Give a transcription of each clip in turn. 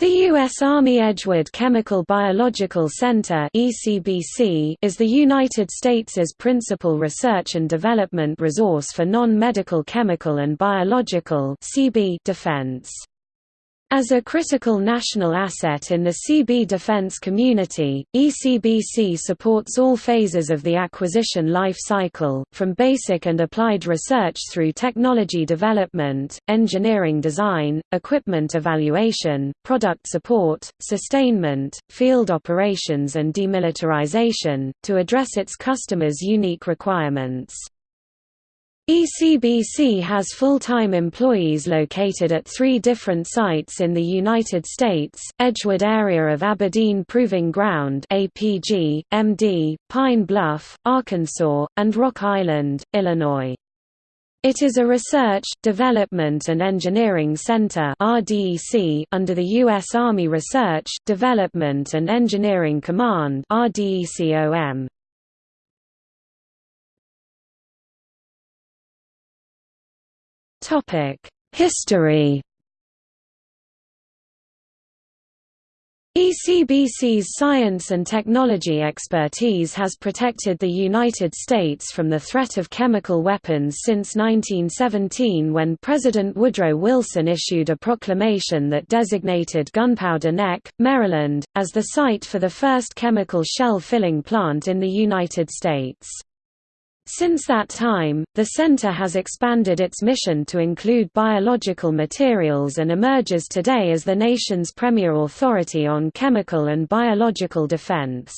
The U.S. Army Edgewood Chemical Biological Center is the United States' principal research and development resource for non-medical chemical and biological defense. As a critical national asset in the CB defense community, ECBC supports all phases of the acquisition life cycle, from basic and applied research through technology development, engineering design, equipment evaluation, product support, sustainment, field operations and demilitarization, to address its customers' unique requirements. ECBC has full-time employees located at three different sites in the United States, Edgewood Area of Aberdeen Proving Ground APG, MD, Pine Bluff, Arkansas, and Rock Island, Illinois. It is a research, development and engineering center under the U.S. Army Research, Development and Engineering Command RDECOM. History ECBC's science and technology expertise has protected the United States from the threat of chemical weapons since 1917 when President Woodrow Wilson issued a proclamation that designated Gunpowder Neck, Maryland, as the site for the first chemical shell filling plant in the United States. Since that time, the center has expanded its mission to include biological materials and emerges today as the nation's premier authority on chemical and biological defense.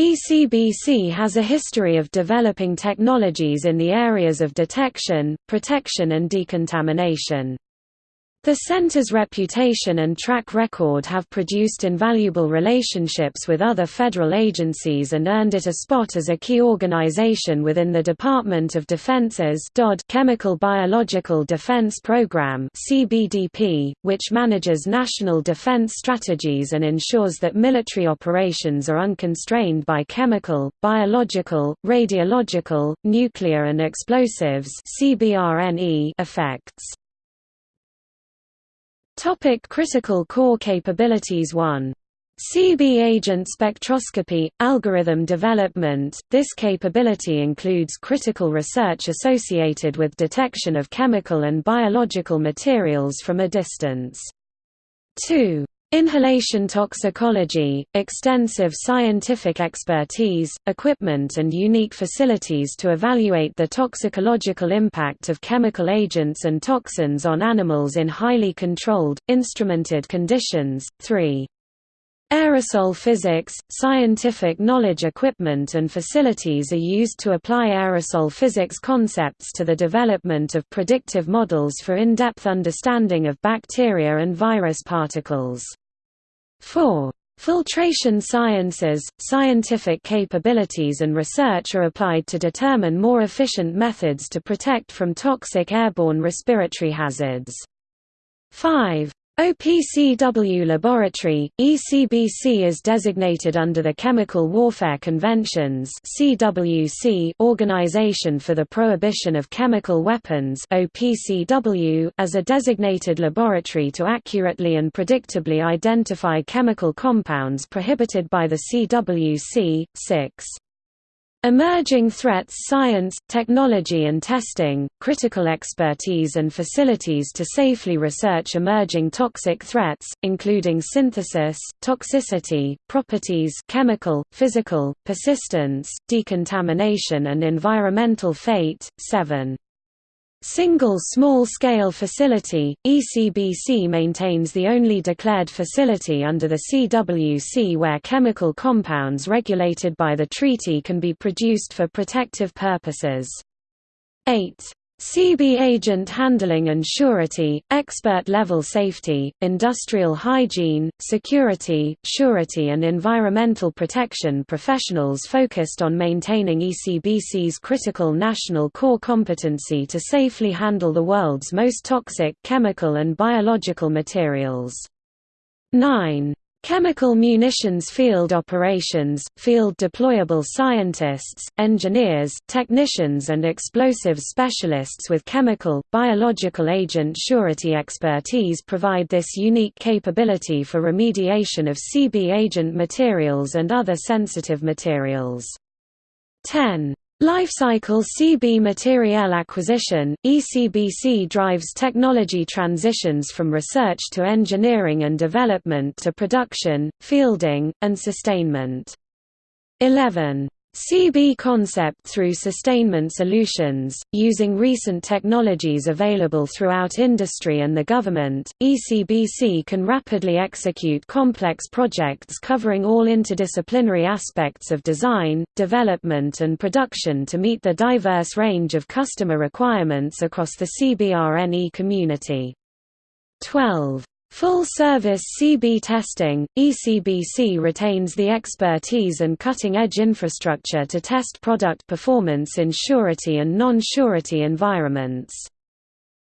ECBC has a history of developing technologies in the areas of detection, protection and decontamination. The center's reputation and track record have produced invaluable relationships with other federal agencies and earned it a spot as a key organization within the Department of Defense's Chemical Biological Defense Program (CBDP), which manages national defense strategies and ensures that military operations are unconstrained by chemical, biological, radiological, nuclear and explosives (CBRNE) effects. Topic critical core capabilities 1. CB agent spectroscopy, algorithm development This capability includes critical research associated with detection of chemical and biological materials from a distance. 2. Inhalation toxicology, extensive scientific expertise, equipment and unique facilities to evaluate the toxicological impact of chemical agents and toxins on animals in highly controlled, instrumented conditions. 3. Aerosol physics – Scientific knowledge equipment and facilities are used to apply aerosol physics concepts to the development of predictive models for in-depth understanding of bacteria and virus particles. 4. Filtration sciences, scientific capabilities and research are applied to determine more efficient methods to protect from toxic airborne respiratory hazards. 5. OPCW Laboratory, ECBC is designated under the Chemical Warfare Conventions CWC Organization for the Prohibition of Chemical Weapons OPCW as a designated laboratory to accurately and predictably identify chemical compounds prohibited by the CWC. 6. Emerging threats science, technology and testing, critical expertise and facilities to safely research emerging toxic threats, including synthesis, toxicity, properties chemical, physical, persistence, decontamination and environmental fate. 7. Single small-scale facility, ECBC maintains the only declared facility under the CWC where chemical compounds regulated by the treaty can be produced for protective purposes. 8. CB agent handling and surety, expert-level safety, industrial hygiene, security, surety and environmental protection professionals focused on maintaining ECBC's critical national core competency to safely handle the world's most toxic chemical and biological materials. 9. Chemical munitions field operations, field deployable scientists, engineers, technicians and explosives specialists with chemical, biological agent surety expertise provide this unique capability for remediation of CB agent materials and other sensitive materials. 10. Lifecycle CB Material Acquisition, ECBC drives technology transitions from research to engineering and development to production, fielding, and sustainment. 11. CB concept through sustainment solutions, using recent technologies available throughout industry and the government, ECBC can rapidly execute complex projects covering all interdisciplinary aspects of design, development and production to meet the diverse range of customer requirements across the CBRNE community. 12. Full-service CB testing, ECBC retains the expertise and cutting-edge infrastructure to test product performance in surety and non-surety environments.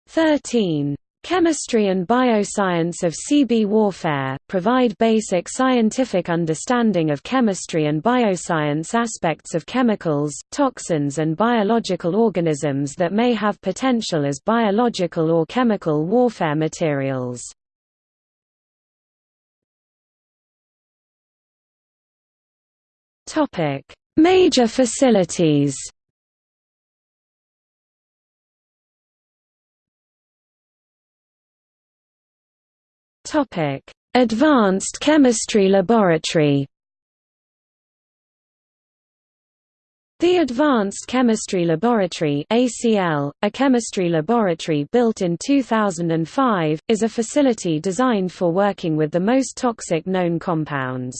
13. Chemistry and bioscience of CB warfare, provide basic scientific understanding of chemistry and bioscience aspects of chemicals, toxins and biological organisms that may have potential as biological or chemical warfare materials. Topic: Major facilities. Topic: Advanced Chemistry Laboratory. The Advanced Chemistry Laboratory ACL, a chemistry laboratory built in 2005, is a facility designed for working with the most toxic known compounds.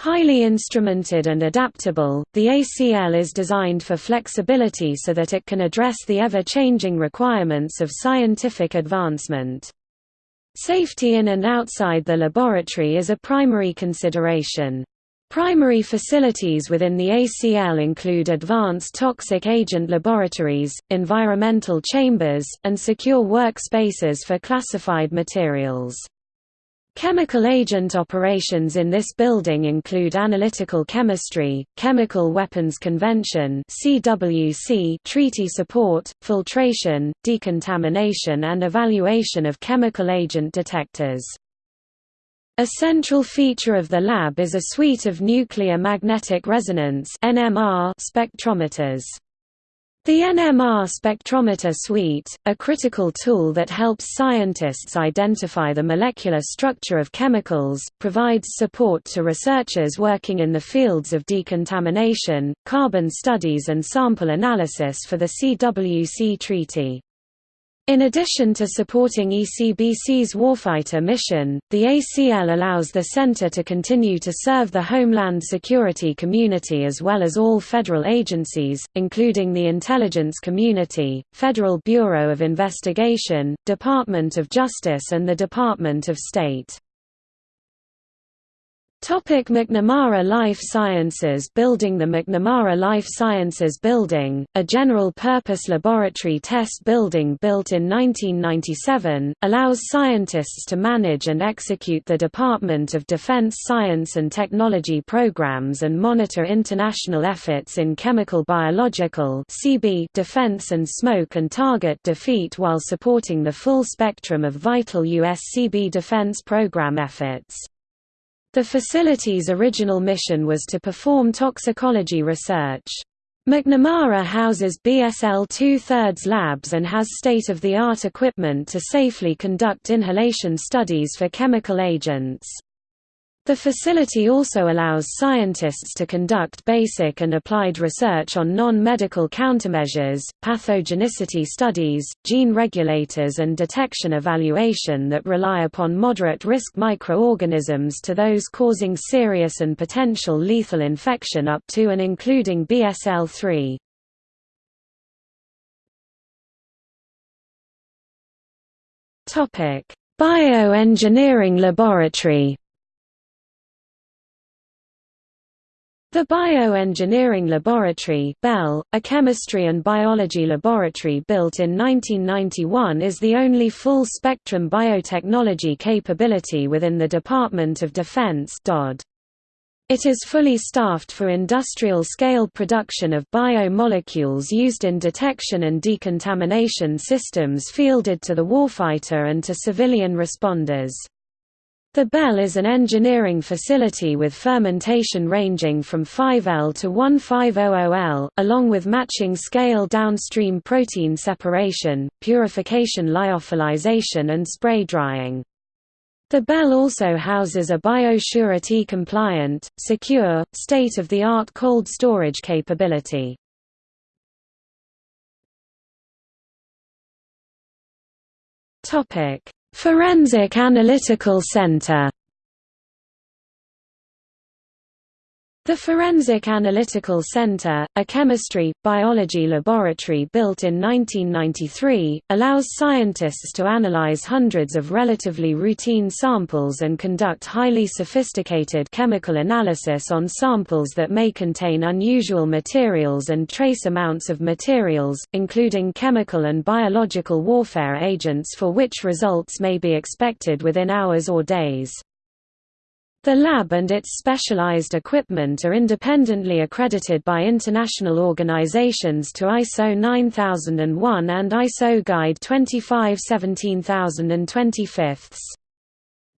Highly instrumented and adaptable, the ACL is designed for flexibility so that it can address the ever-changing requirements of scientific advancement. Safety in and outside the laboratory is a primary consideration. Primary facilities within the ACL include advanced toxic agent laboratories, environmental chambers, and secure workspaces for classified materials. Chemical agent operations in this building include analytical chemistry, chemical weapons convention (CWC), treaty support, filtration, decontamination and evaluation of chemical agent detectors. A central feature of the lab is a suite of nuclear magnetic resonance (NMR) spectrometers. The NMR spectrometer suite, a critical tool that helps scientists identify the molecular structure of chemicals, provides support to researchers working in the fields of decontamination, carbon studies and sample analysis for the CWC treaty. In addition to supporting ECBC's warfighter mission, the ACL allows the center to continue to serve the Homeland Security community as well as all federal agencies, including the intelligence community, Federal Bureau of Investigation, Department of Justice and the Department of State. Topic McNamara Life Sciences Building The McNamara Life Sciences Building, a general-purpose laboratory test building built in 1997, allows scientists to manage and execute the Department of Defense Science and Technology programs and monitor international efforts in chemical biological defense and smoke and target defeat while supporting the full spectrum of vital U.S. CB defense program efforts. The facility's original mission was to perform toxicology research. McNamara houses BSL two-thirds labs and has state-of-the-art equipment to safely conduct inhalation studies for chemical agents. The facility also allows scientists to conduct basic and applied research on non-medical countermeasures, pathogenicity studies, gene regulators and detection evaluation that rely upon moderate-risk microorganisms to those causing serious and potential lethal infection up to and including BSL-3. Bioengineering laboratory The Bioengineering Laboratory BEL, a chemistry and biology laboratory built in 1991 is the only full-spectrum biotechnology capability within the Department of Defense. It is fully staffed for industrial-scale production of biomolecules used in detection and decontamination systems fielded to the warfighter and to civilian responders. The Bell is an engineering facility with fermentation ranging from 5L to 1500L, along with matching scale downstream protein separation, purification lyophilization and spray drying. The Bell also houses a biosurety-compliant, secure, state-of-the-art cold storage capability. Topic: Forensic Analytical Center The Forensic Analytical Center, a chemistry, biology laboratory built in 1993, allows scientists to analyze hundreds of relatively routine samples and conduct highly sophisticated chemical analysis on samples that may contain unusual materials and trace amounts of materials, including chemical and biological warfare agents for which results may be expected within hours or days. The lab and its specialized equipment are independently accredited by international organizations to ISO 9001 and ISO Guide 25 17025.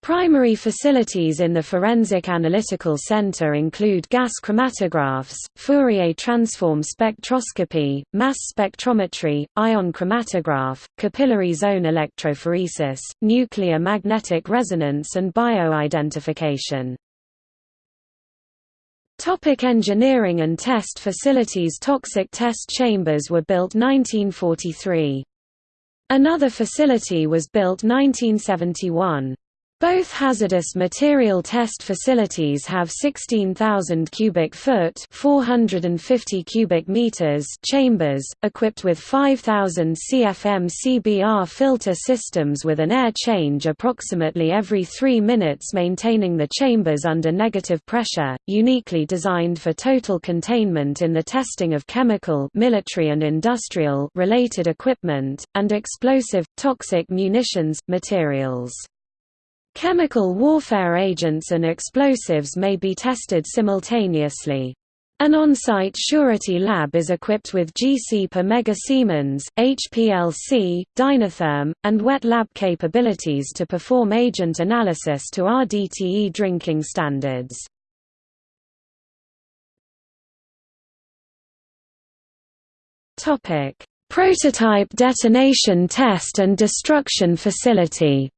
Primary facilities in the Forensic Analytical Center include gas chromatographs, Fourier transform spectroscopy, mass spectrometry, ion chromatograph, capillary zone electrophoresis, nuclear magnetic resonance and bioidentification. Topic engineering and test facilities Toxic test chambers were built 1943. Another facility was built 1971. Both hazardous material test facilities have 16,000 cubic foot (450 cubic meters) chambers, equipped with 5,000 CFM CBR filter systems with an air change approximately every 3 minutes maintaining the chambers under negative pressure, uniquely designed for total containment in the testing of chemical military and industrial related equipment, and explosive, toxic munitions, materials. Chemical warfare agents and explosives may be tested simultaneously. An on-site surety lab is equipped with GC per Mega Siemens, HPLC, Dynatherm, and wet lab capabilities to perform agent analysis to RDTE drinking standards. Prototype detonation test and destruction facility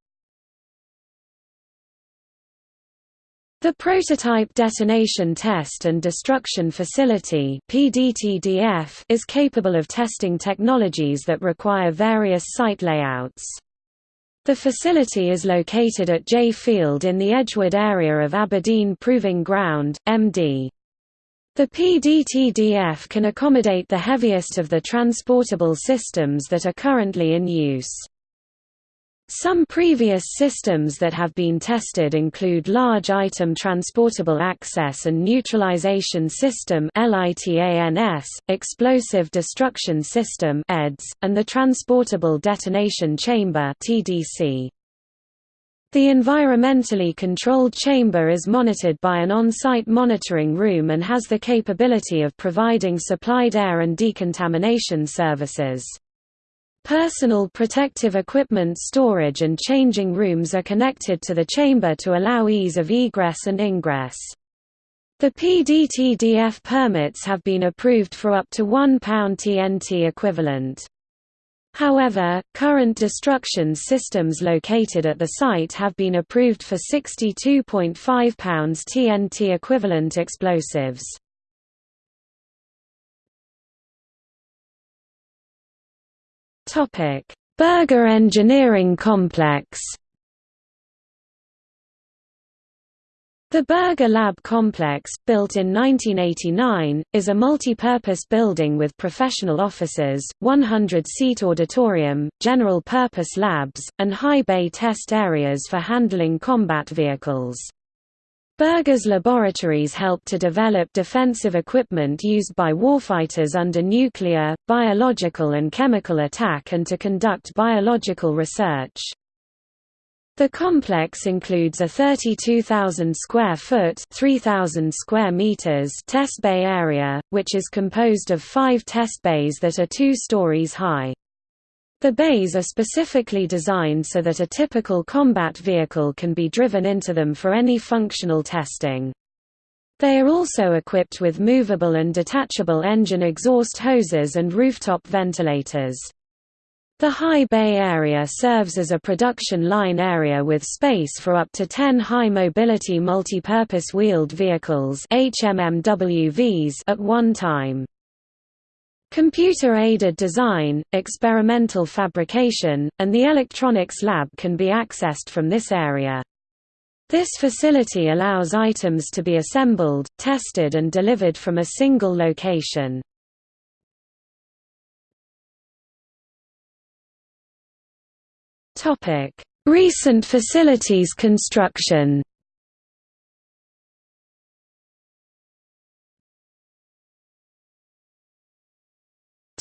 The Prototype Detonation Test and Destruction Facility is capable of testing technologies that require various site layouts. The facility is located at J Field in the Edgewood area of Aberdeen Proving Ground, MD. The PDTDF can accommodate the heaviest of the transportable systems that are currently in use. Some previous systems that have been tested include Large Item Transportable Access and Neutralization System Explosive Destruction System and the Transportable Detonation Chamber The environmentally controlled chamber is monitored by an on-site monitoring room and has the capability of providing supplied air and decontamination services. Personal protective equipment storage and changing rooms are connected to the chamber to allow ease of egress and ingress. The PDTDF permits have been approved for up to 1 pound TNT equivalent. However, current destruction systems located at the site have been approved for 62.5 pounds TNT equivalent explosives. Berger Engineering Complex The Berger Lab Complex, built in 1989, is a multi-purpose building with professional offices, 100-seat auditorium, general-purpose labs, and high bay test areas for handling combat vehicles. Berger's laboratories helped to develop defensive equipment used by warfighters under nuclear, biological and chemical attack and to conduct biological research. The complex includes a 32,000 square foot (3,000 square meters) test bay area, which is composed of 5 test bays that are 2 stories high. The bays are specifically designed so that a typical combat vehicle can be driven into them for any functional testing. They are also equipped with movable and detachable engine exhaust hoses and rooftop ventilators. The High Bay area serves as a production line area with space for up to 10 high-mobility multipurpose wheeled vehicles HMMWVs at one time. Computer-aided design, experimental fabrication, and the electronics lab can be accessed from this area. This facility allows items to be assembled, tested and delivered from a single location. Recent facilities construction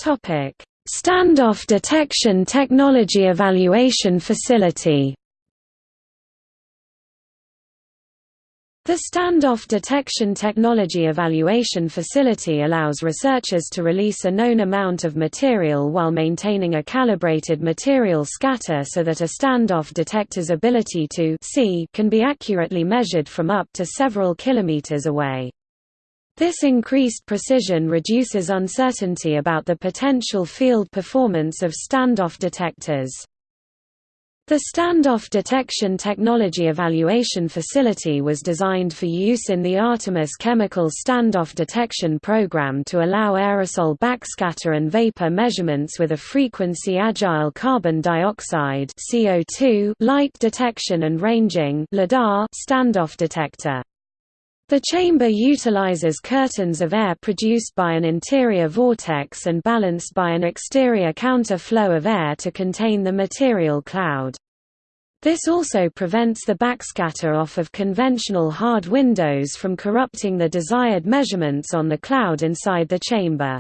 Topic: Standoff Detection Technology Evaluation Facility. The Standoff Detection Technology Evaluation Facility allows researchers to release a known amount of material while maintaining a calibrated material scatter so that a standoff detector's ability to see can be accurately measured from up to several kilometers away. This increased precision reduces uncertainty about the potential field performance of standoff detectors. The Standoff Detection Technology Evaluation Facility was designed for use in the Artemis Chemical Standoff Detection Program to allow aerosol backscatter and vapor measurements with a frequency-agile carbon dioxide CO2 light detection and ranging standoff detector. The chamber utilizes curtains of air produced by an interior vortex and balanced by an exterior counter-flow of air to contain the material cloud. This also prevents the backscatter off of conventional hard windows from corrupting the desired measurements on the cloud inside the chamber.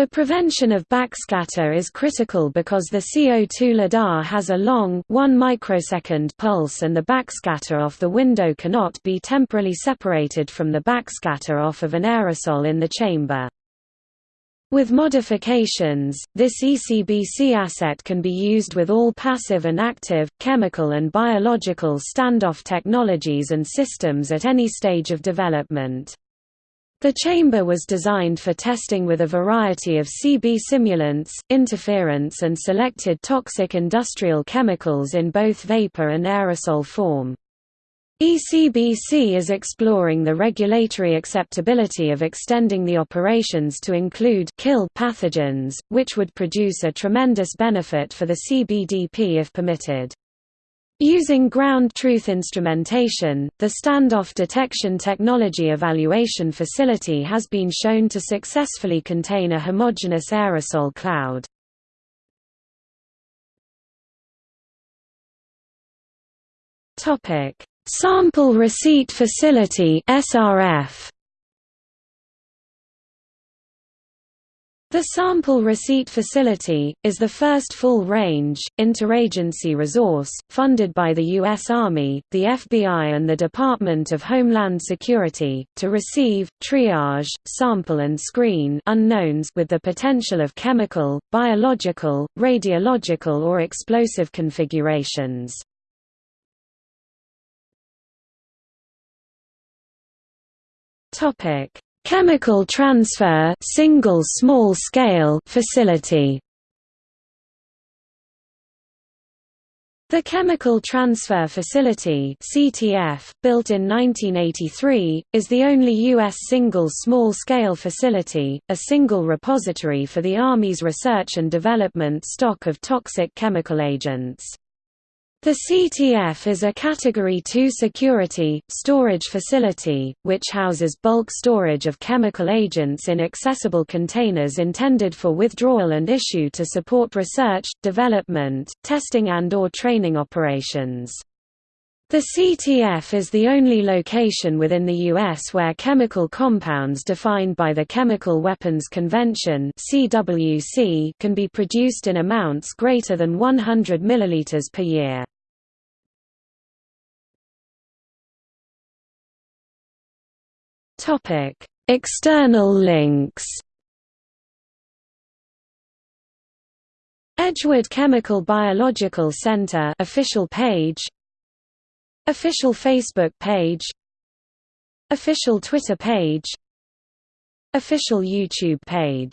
The prevention of backscatter is critical because the CO2 LIDAR has a long 1 microsecond pulse and the backscatter off the window cannot be temporally separated from the backscatter off of an aerosol in the chamber. With modifications, this ECBC asset can be used with all passive and active, chemical and biological standoff technologies and systems at any stage of development. The chamber was designed for testing with a variety of CB simulants, interference and selected toxic industrial chemicals in both vapor and aerosol form. ECBC is exploring the regulatory acceptability of extending the operations to include kill pathogens, which would produce a tremendous benefit for the CBDP if permitted. Using ground truth instrumentation, the standoff detection technology evaluation facility has been shown to successfully contain a homogeneous aerosol cloud. Sample Receipt Facility SRF The Sample Receipt Facility, is the first full-range, interagency resource, funded by the U.S. Army, the FBI and the Department of Homeland Security, to receive, triage, sample and screen unknowns with the potential of chemical, biological, radiological or explosive configurations. Chemical Transfer single small scale facility The Chemical Transfer Facility CTF, built in 1983, is the only U.S. single small-scale facility, a single repository for the Army's research and development stock of toxic chemical agents. The CTF is a Category 2 security, storage facility, which houses bulk storage of chemical agents in accessible containers intended for withdrawal and issue to support research, development, testing and or training operations. The CTF is the only location within the U.S. where chemical compounds defined by the Chemical Weapons Convention can be produced in amounts greater than 100 ml per year. External links. Edgewood Chemical Biological Center official page. Official Facebook page. Official Twitter page. Official YouTube page